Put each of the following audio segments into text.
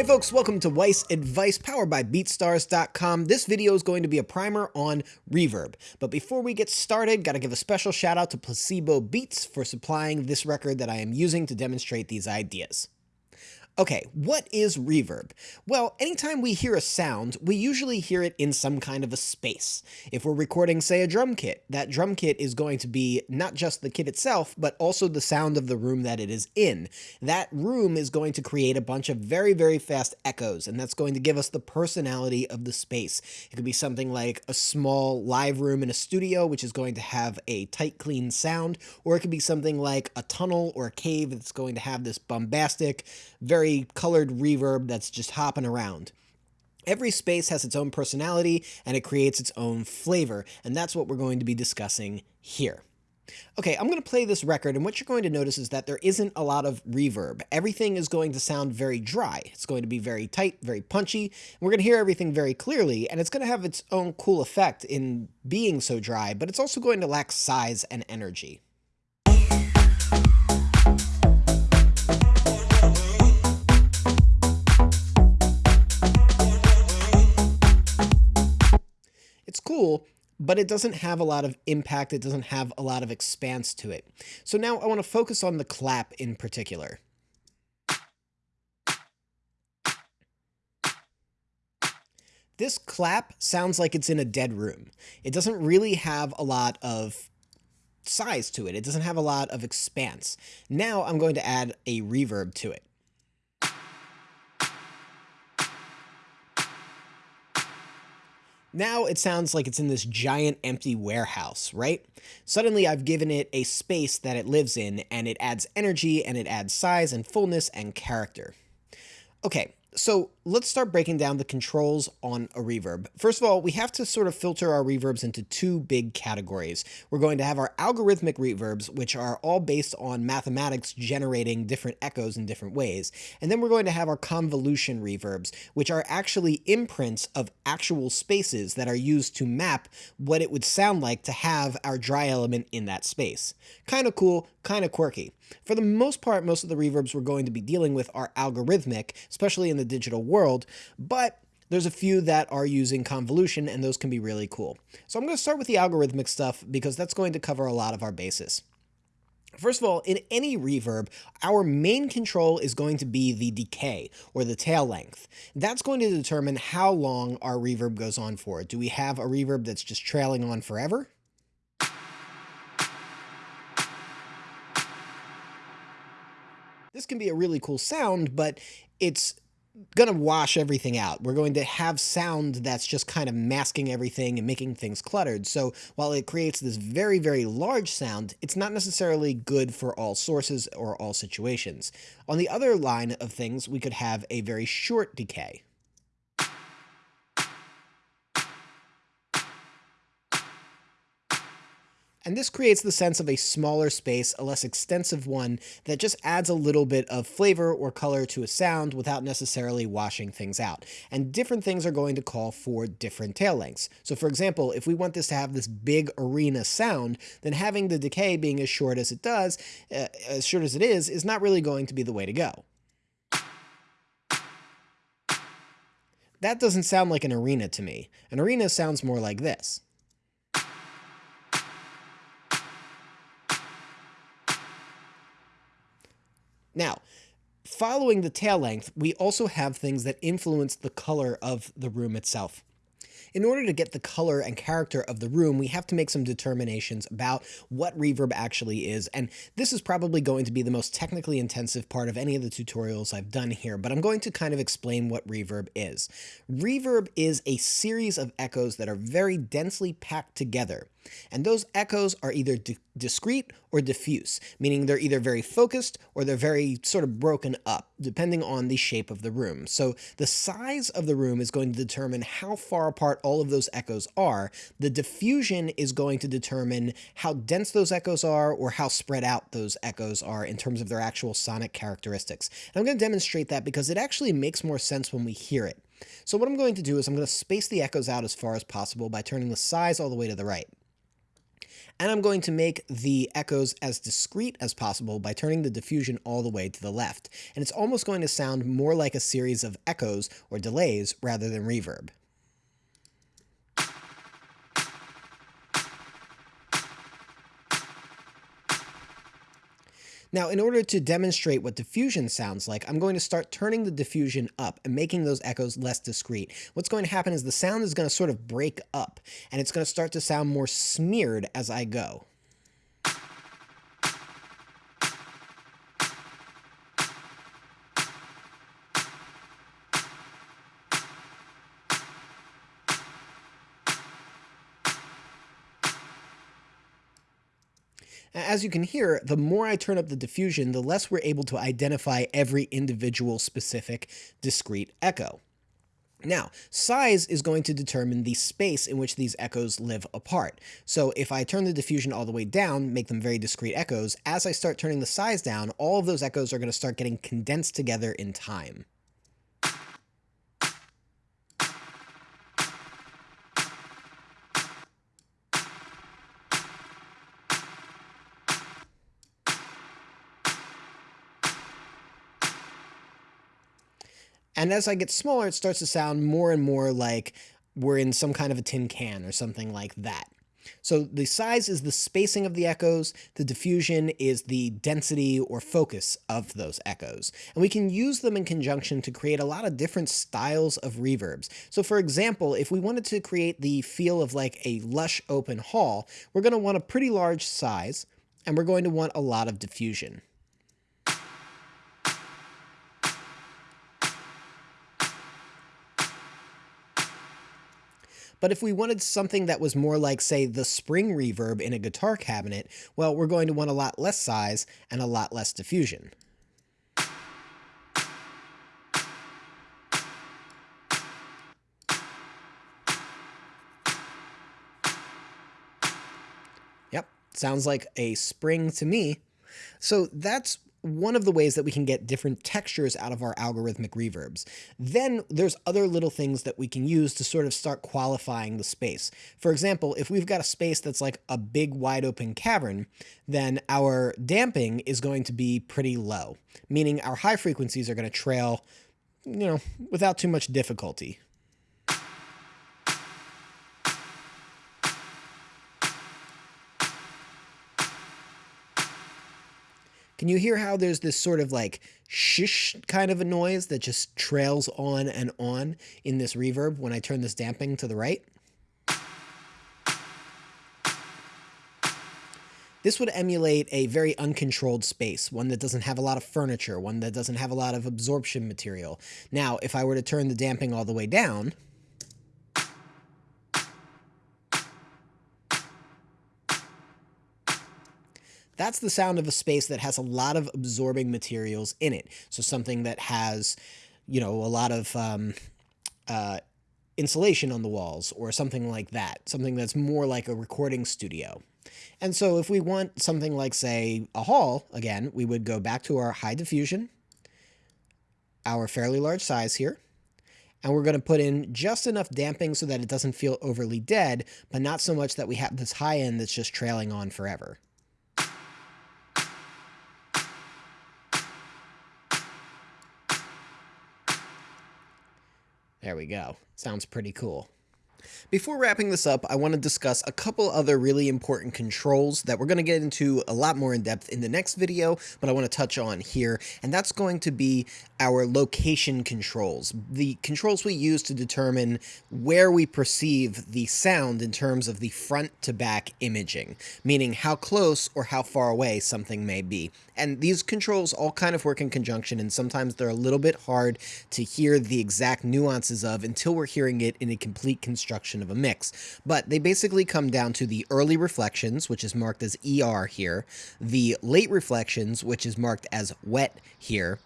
Hey folks, welcome to Weiss Advice powered by BeatStars.com. This video is going to be a primer on reverb. But before we get started, gotta give a special shout out to Placebo Beats for supplying this record that I am using to demonstrate these ideas. Okay, what is reverb? Well, anytime we hear a sound, we usually hear it in some kind of a space. If we're recording, say, a drum kit, that drum kit is going to be not just the kit itself, but also the sound of the room that it is in. That room is going to create a bunch of very, very fast echoes, and that's going to give us the personality of the space. It could be something like a small live room in a studio, which is going to have a tight, clean sound, or it could be something like a tunnel or a cave that's going to have this bombastic, very very colored reverb that's just hopping around. Every space has its own personality and it creates its own flavor, and that's what we're going to be discussing here. Okay, I'm going to play this record, and what you're going to notice is that there isn't a lot of reverb. Everything is going to sound very dry. It's going to be very tight, very punchy. We're going to hear everything very clearly, and it's going to have its own cool effect in being so dry, but it's also going to lack size and energy. Cool, but it doesn't have a lot of impact. It doesn't have a lot of expanse to it. So now I want to focus on the clap in particular. This clap sounds like it's in a dead room. It doesn't really have a lot of size to it. It doesn't have a lot of expanse. Now I'm going to add a reverb to it. Now it sounds like it's in this giant empty warehouse, right? Suddenly I've given it a space that it lives in and it adds energy and it adds size and fullness and character. Okay, so let's start breaking down the controls on a reverb. First of all, we have to sort of filter our reverbs into two big categories. We're going to have our algorithmic reverbs, which are all based on mathematics generating different echoes in different ways. And then we're going to have our convolution reverbs, which are actually imprints of actual spaces that are used to map what it would sound like to have our dry element in that space. Kind of cool, kind of quirky. For the most part, most of the reverbs we're going to be dealing with are algorithmic, especially in the digital world, but there's a few that are using convolution and those can be really cool. So I'm going to start with the algorithmic stuff because that's going to cover a lot of our bases. First of all, in any reverb, our main control is going to be the decay, or the tail length. That's going to determine how long our reverb goes on for. Do we have a reverb that's just trailing on forever? This can be a really cool sound, but it's going to wash everything out. We're going to have sound that's just kind of masking everything and making things cluttered. So while it creates this very, very large sound, it's not necessarily good for all sources or all situations. On the other line of things, we could have a very short decay. And this creates the sense of a smaller space, a less extensive one that just adds a little bit of flavor or color to a sound without necessarily washing things out. And different things are going to call for different tail lengths. So for example, if we want this to have this big arena sound, then having the decay being as short as it does, uh, as short as it is, is not really going to be the way to go. That doesn't sound like an arena to me. An arena sounds more like this. Now, following the tail length, we also have things that influence the color of the room itself. In order to get the color and character of the room, we have to make some determinations about what reverb actually is, and this is probably going to be the most technically intensive part of any of the tutorials I've done here, but I'm going to kind of explain what reverb is. Reverb is a series of echoes that are very densely packed together. And those echoes are either di discrete or diffuse, meaning they're either very focused or they're very sort of broken up, depending on the shape of the room. So the size of the room is going to determine how far apart all of those echoes are. The diffusion is going to determine how dense those echoes are or how spread out those echoes are in terms of their actual sonic characteristics. And I'm going to demonstrate that because it actually makes more sense when we hear it. So what I'm going to do is I'm going to space the echoes out as far as possible by turning the size all the way to the right. And I'm going to make the echoes as discrete as possible by turning the diffusion all the way to the left. And it's almost going to sound more like a series of echoes or delays rather than reverb. Now, in order to demonstrate what diffusion sounds like, I'm going to start turning the diffusion up and making those echoes less discrete. What's going to happen is the sound is going to sort of break up, and it's going to start to sound more smeared as I go. As you can hear, the more I turn up the diffusion, the less we're able to identify every individual specific discrete echo. Now, size is going to determine the space in which these echoes live apart. So if I turn the diffusion all the way down, make them very discrete echoes, as I start turning the size down, all of those echoes are going to start getting condensed together in time. And as I get smaller, it starts to sound more and more like we're in some kind of a tin can or something like that. So the size is the spacing of the echoes, the diffusion is the density or focus of those echoes. And we can use them in conjunction to create a lot of different styles of reverbs. So for example, if we wanted to create the feel of like a lush open hall, we're going to want a pretty large size, and we're going to want a lot of diffusion. But if we wanted something that was more like, say, the spring reverb in a guitar cabinet, well, we're going to want a lot less size and a lot less diffusion. Yep, sounds like a spring to me. So that's one of the ways that we can get different textures out of our algorithmic reverbs. Then there's other little things that we can use to sort of start qualifying the space. For example, if we've got a space that's like a big wide open cavern, then our damping is going to be pretty low, meaning our high frequencies are going to trail, you know, without too much difficulty. Can you hear how there's this sort of like shish kind of a noise that just trails on and on in this reverb when I turn this damping to the right? This would emulate a very uncontrolled space, one that doesn't have a lot of furniture, one that doesn't have a lot of absorption material. Now, if I were to turn the damping all the way down, That's the sound of a space that has a lot of absorbing materials in it. So something that has, you know, a lot of um, uh, insulation on the walls or something like that. Something that's more like a recording studio. And so if we want something like, say, a hall, again, we would go back to our high diffusion, our fairly large size here, and we're going to put in just enough damping so that it doesn't feel overly dead, but not so much that we have this high end that's just trailing on forever. There we go. Sounds pretty cool. Before wrapping this up, I want to discuss a couple other really important controls that we're going to get into a lot more in depth in the next video, but I want to touch on here, and that's going to be our location controls, the controls we use to determine where we perceive the sound in terms of the front to back imaging, meaning how close or how far away something may be. And these controls all kind of work in conjunction, and sometimes they're a little bit hard to hear the exact nuances of until we're hearing it in a complete construction of a mix. But they basically come down to the early reflections, which is marked as ER here, the late reflections, which is marked as wet here,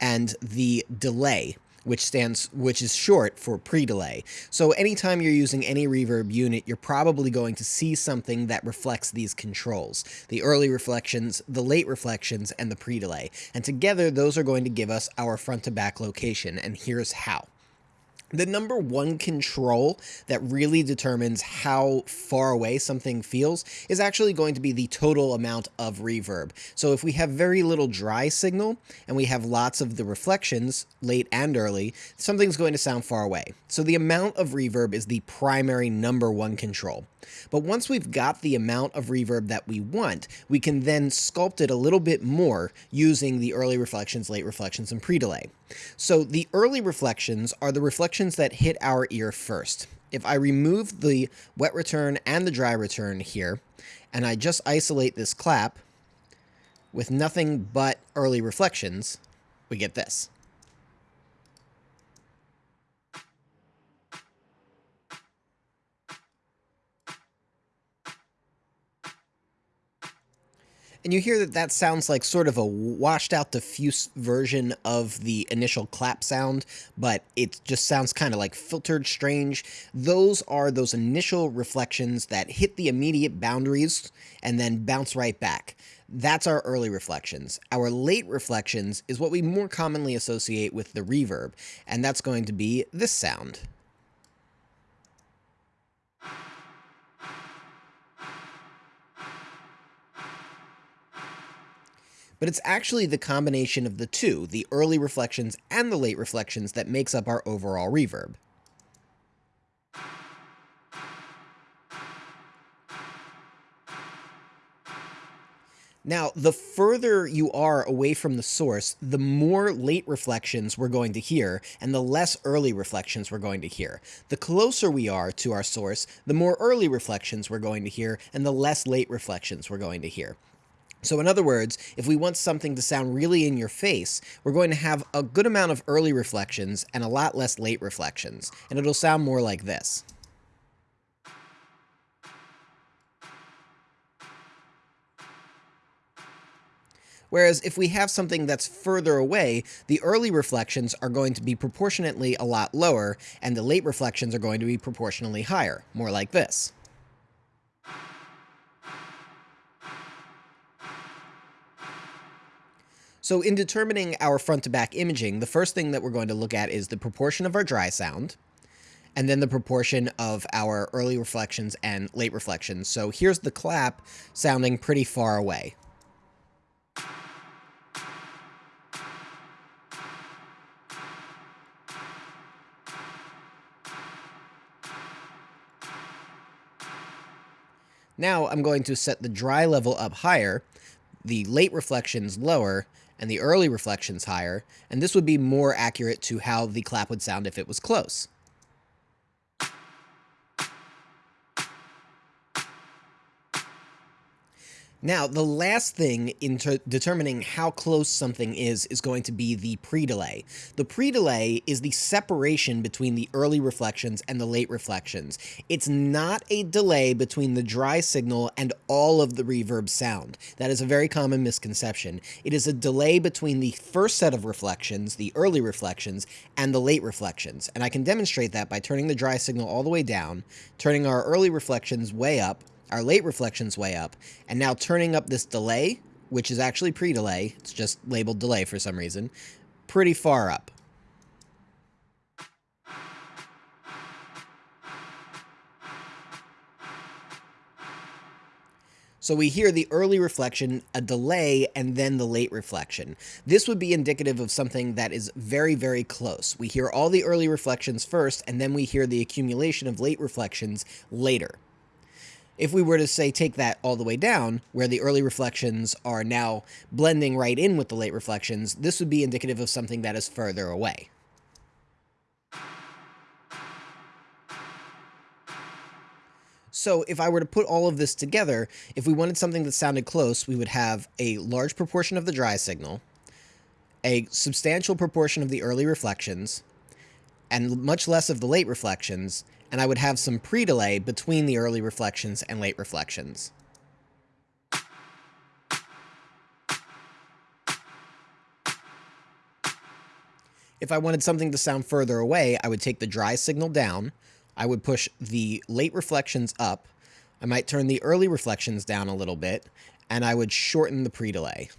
and the delay, which stands which is short for pre-delay. So anytime you're using any reverb unit, you're probably going to see something that reflects these controls. The early reflections, the late reflections, and the pre-delay. And together those are going to give us our front to back location, and here's how. The number one control that really determines how far away something feels is actually going to be the total amount of reverb. So if we have very little dry signal and we have lots of the reflections, late and early, something's going to sound far away. So the amount of reverb is the primary number one control. But once we've got the amount of reverb that we want, we can then sculpt it a little bit more using the early reflections, late reflections, and pre-delay. So the early reflections are the reflections that hit our ear first. If I remove the wet return and the dry return here, and I just isolate this clap with nothing but early reflections, we get this. And you hear that that sounds like sort of a washed out diffuse version of the initial clap sound, but it just sounds kind of like filtered strange. Those are those initial reflections that hit the immediate boundaries and then bounce right back. That's our early reflections. Our late reflections is what we more commonly associate with the reverb, and that's going to be this sound. But it's actually the combination of the two, the early reflections and the late reflections, that makes up our overall reverb. Now, the further you are away from the source, the more late reflections we're going to hear, and the less early reflections we're going to hear. The closer we are to our source, the more early reflections we're going to hear, and the less late reflections we're going to hear. So in other words, if we want something to sound really in your face, we're going to have a good amount of early reflections and a lot less late reflections, and it'll sound more like this. Whereas if we have something that's further away, the early reflections are going to be proportionately a lot lower, and the late reflections are going to be proportionally higher, more like this. So in determining our front to back imaging, the first thing that we're going to look at is the proportion of our dry sound, and then the proportion of our early reflections and late reflections. So here's the clap sounding pretty far away. Now I'm going to set the dry level up higher, the late reflections lower, and the early reflections higher, and this would be more accurate to how the clap would sound if it was close. Now, the last thing in determining how close something is is going to be the pre-delay. The pre-delay is the separation between the early reflections and the late reflections. It's not a delay between the dry signal and all of the reverb sound. That is a very common misconception. It is a delay between the first set of reflections, the early reflections, and the late reflections. And I can demonstrate that by turning the dry signal all the way down, turning our early reflections way up, our late reflections way up, and now turning up this delay, which is actually pre-delay, it's just labeled delay for some reason, pretty far up. So we hear the early reflection, a delay, and then the late reflection. This would be indicative of something that is very, very close. We hear all the early reflections first, and then we hear the accumulation of late reflections later. If we were to say take that all the way down, where the early reflections are now blending right in with the late reflections, this would be indicative of something that is further away. So if I were to put all of this together, if we wanted something that sounded close, we would have a large proportion of the dry signal, a substantial proportion of the early reflections, and much less of the late reflections, and I would have some pre-delay between the early reflections and late reflections. If I wanted something to sound further away, I would take the dry signal down, I would push the late reflections up, I might turn the early reflections down a little bit, and I would shorten the pre-delay.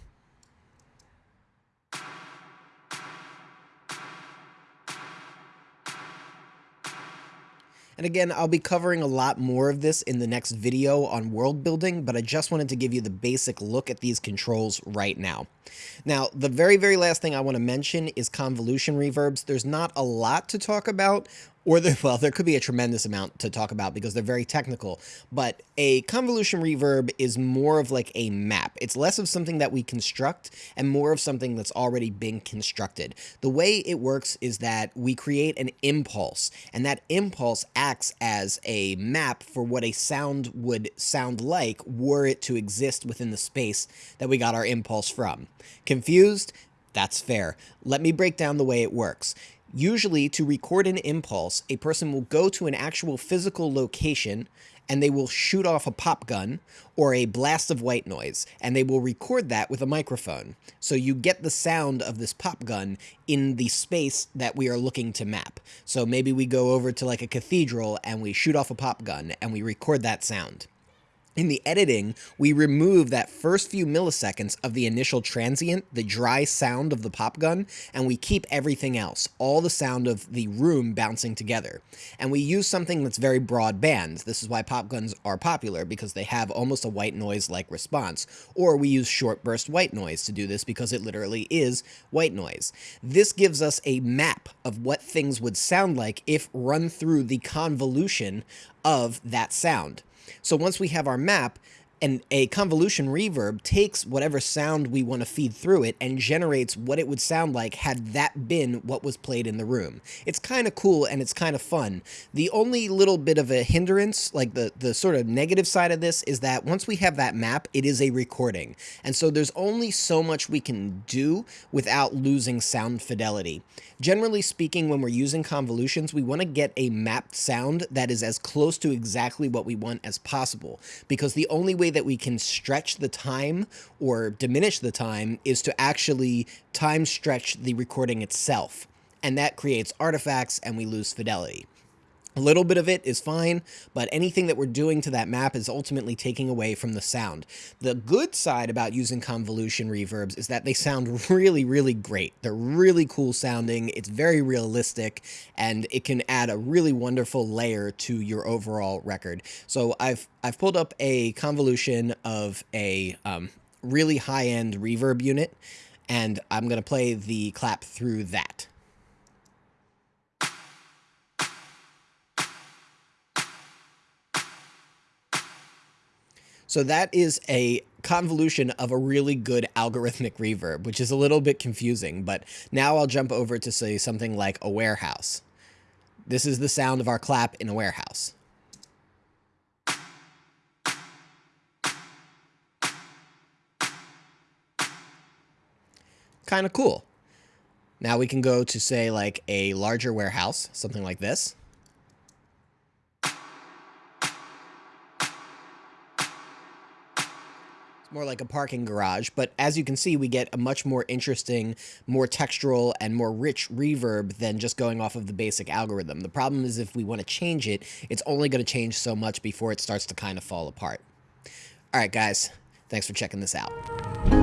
And again, I'll be covering a lot more of this in the next video on world building, but I just wanted to give you the basic look at these controls right now. Now, the very, very last thing I want to mention is convolution reverbs. There's not a lot to talk about, or there, well, there could be a tremendous amount to talk about because they're very technical, but a convolution reverb is more of like a map. It's less of something that we construct and more of something that's already been constructed. The way it works is that we create an impulse, and that impulse acts as a map for what a sound would sound like were it to exist within the space that we got our impulse from. Confused? That's fair. Let me break down the way it works. Usually, to record an impulse, a person will go to an actual physical location and they will shoot off a pop gun or a blast of white noise, and they will record that with a microphone. So you get the sound of this pop gun in the space that we are looking to map. So maybe we go over to like a cathedral and we shoot off a pop gun and we record that sound. In the editing, we remove that first few milliseconds of the initial transient, the dry sound of the pop gun, and we keep everything else, all the sound of the room bouncing together. And we use something that's very broadband. This is why pop guns are popular, because they have almost a white noise-like response. Or we use short burst white noise to do this because it literally is white noise. This gives us a map of what things would sound like if run through the convolution of that sound. So once we have our map, and a convolution reverb takes whatever sound we want to feed through it and generates what it would sound like had that been what was played in the room. It's kind of cool and it's kind of fun. The only little bit of a hindrance, like the, the sort of negative side of this, is that once we have that map, it is a recording. And so there's only so much we can do without losing sound fidelity. Generally speaking, when we're using convolutions, we want to get a mapped sound that is as close to exactly what we want as possible, because the only way that we can stretch the time or diminish the time is to actually time stretch the recording itself. And that creates artifacts and we lose fidelity. A little bit of it is fine, but anything that we're doing to that map is ultimately taking away from the sound. The good side about using convolution reverbs is that they sound really, really great. They're really cool sounding, it's very realistic, and it can add a really wonderful layer to your overall record. So I've, I've pulled up a convolution of a um, really high-end reverb unit, and I'm going to play the clap through that. So that is a convolution of a really good algorithmic reverb, which is a little bit confusing, but now I'll jump over to say something like a warehouse. This is the sound of our clap in a warehouse. Kind of cool. Now we can go to say like a larger warehouse, something like this. More like a parking garage, but as you can see, we get a much more interesting, more textural, and more rich reverb than just going off of the basic algorithm. The problem is if we want to change it, it's only going to change so much before it starts to kind of fall apart. All right, guys, thanks for checking this out.